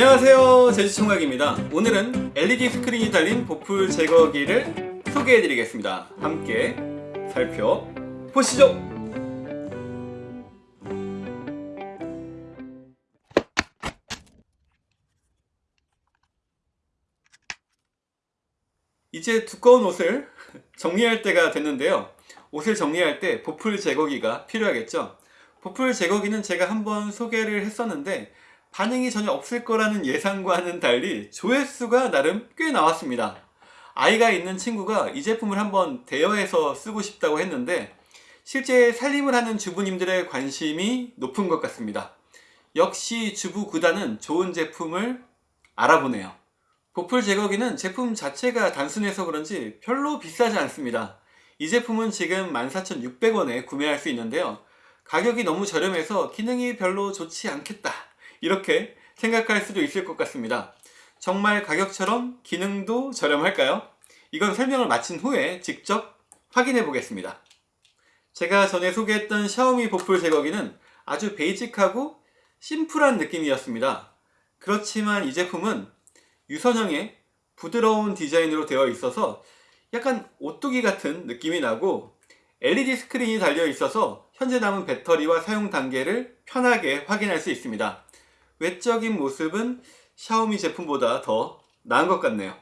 안녕하세요. 제주총각입니다. 오늘은 LED 스크린이 달린 보풀 제거기를 소개해 드리겠습니다. 함께 살펴보시죠. 이제 두꺼운 옷을 정리할 때가 됐는데요. 옷을 정리할 때 보풀 제거기가 필요하겠죠? 보풀 제거기는 제가 한번 소개를 했었는데 반응이 전혀 없을 거라는 예상과는 달리 조회수가 나름 꽤 나왔습니다. 아이가 있는 친구가 이 제품을 한번 대여해서 쓰고 싶다고 했는데 실제 살림을 하는 주부님들의 관심이 높은 것 같습니다. 역시 주부 구단은 좋은 제품을 알아보네요. 보풀 제거기는 제품 자체가 단순해서 그런지 별로 비싸지 않습니다. 이 제품은 지금 14,600원에 구매할 수 있는데요. 가격이 너무 저렴해서 기능이 별로 좋지 않겠다 이렇게 생각할 수도 있을 것 같습니다. 정말 가격처럼 기능도 저렴할까요? 이건 설명을 마친 후에 직접 확인해 보겠습니다. 제가 전에 소개했던 샤오미 보풀 제거기는 아주 베이직하고 심플한 느낌이었습니다. 그렇지만 이 제품은 유선형의 부드러운 디자인으로 되어 있어서 약간 오뚜기 같은 느낌이 나고 LED 스크린이 달려 있어서 현재 남은 배터리와 사용 단계를 편하게 확인할 수 있습니다 외적인 모습은 샤오미 제품보다 더 나은 것 같네요.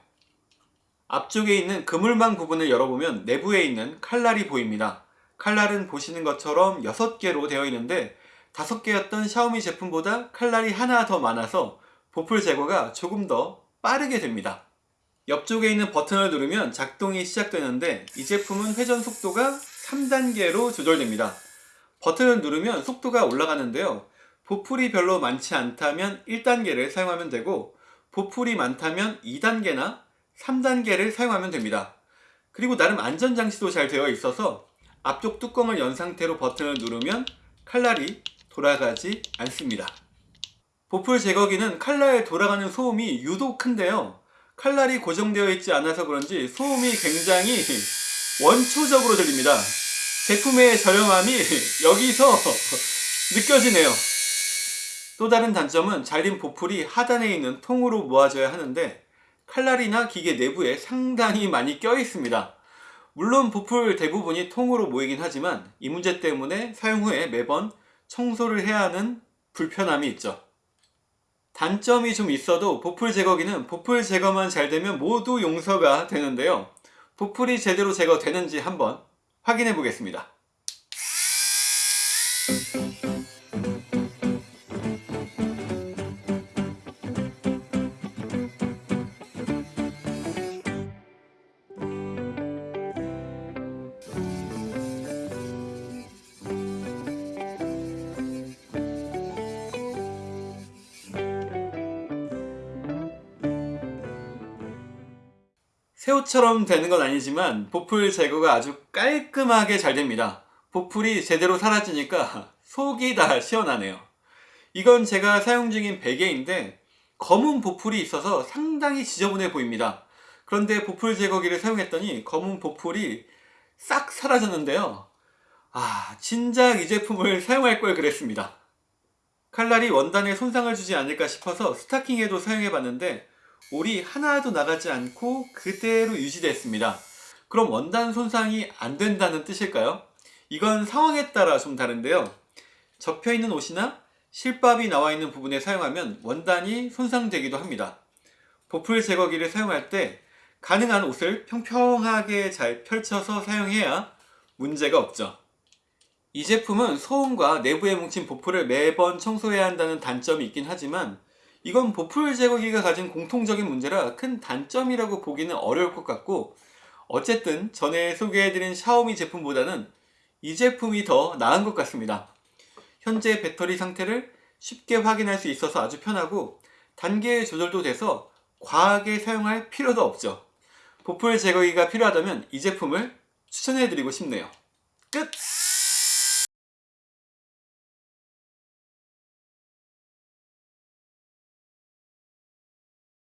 앞쪽에 있는 그물망 부분을 열어보면 내부에 있는 칼날이 보입니다. 칼날은 보시는 것처럼 6개로 되어 있는데 5개였던 샤오미 제품보다 칼날이 하나 더 많아서 보풀 제거가 조금 더 빠르게 됩니다. 옆쪽에 있는 버튼을 누르면 작동이 시작되는데 이 제품은 회전 속도가 3단계로 조절됩니다. 버튼을 누르면 속도가 올라가는데요 보풀이 별로 많지 않다면 1단계를 사용하면 되고 보풀이 많다면 2단계나 3단계를 사용하면 됩니다. 그리고 나름 안전장치도 잘 되어 있어서 앞쪽 뚜껑을 연 상태로 버튼을 누르면 칼날이 돌아가지 않습니다. 보풀 제거기는 칼날에 돌아가는 소음이 유독 큰데요. 칼날이 고정되어 있지 않아서 그런지 소음이 굉장히 원초적으로 들립니다. 제품의 저렴함이 여기서 느껴지네요 또 다른 단점은 잘린 보풀이 하단에 있는 통으로 모아져야 하는데 칼날이나 기계 내부에 상당히 많이 껴 있습니다. 물론 보풀 대부분이 통으로 모이긴 하지만 이 문제 때문에 사용 후에 매번 청소를 해야 하는 불편함이 있죠. 단점이 좀 있어도 보풀 제거기는 보풀 제거만 잘 되면 모두 용서가 되는데요. 보풀이 제대로 제거되는지 한번 확인해 보겠습니다 새우처럼 되는 건 아니지만 보풀 제거가 아주 깔끔하게 잘 됩니다. 보풀이 제대로 사라지니까 속이 다 시원하네요. 이건 제가 사용 중인 베개인데 검은 보풀이 있어서 상당히 지저분해 보입니다. 그런데 보풀 제거기를 사용했더니 검은 보풀이 싹 사라졌는데요. 아 진작 이 제품을 사용할 걸 그랬습니다. 칼날이 원단에 손상을 주지 않을까 싶어서 스타킹에도 사용해 봤는데 올이 하나도 나가지 않고 그대로 유지됐습니다. 그럼 원단 손상이 안 된다는 뜻일까요? 이건 상황에 따라 좀 다른데요. 접혀있는 옷이나 실밥이 나와 있는 부분에 사용하면 원단이 손상되기도 합니다. 보풀 제거기를 사용할 때 가능한 옷을 평평하게 잘 펼쳐서 사용해야 문제가 없죠. 이 제품은 소음과 내부에 뭉친 보풀을 매번 청소해야 한다는 단점이 있긴 하지만 이건 보풀 제거기가 가진 공통적인 문제라 큰 단점이라고 보기는 어려울 것 같고 어쨌든 전에 소개해드린 샤오미 제품보다는 이 제품이 더 나은 것 같습니다. 현재 배터리 상태를 쉽게 확인할 수 있어서 아주 편하고 단계 조절도 돼서 과하게 사용할 필요도 없죠. 보풀 제거기가 필요하다면 이 제품을 추천해드리고 싶네요. 끝!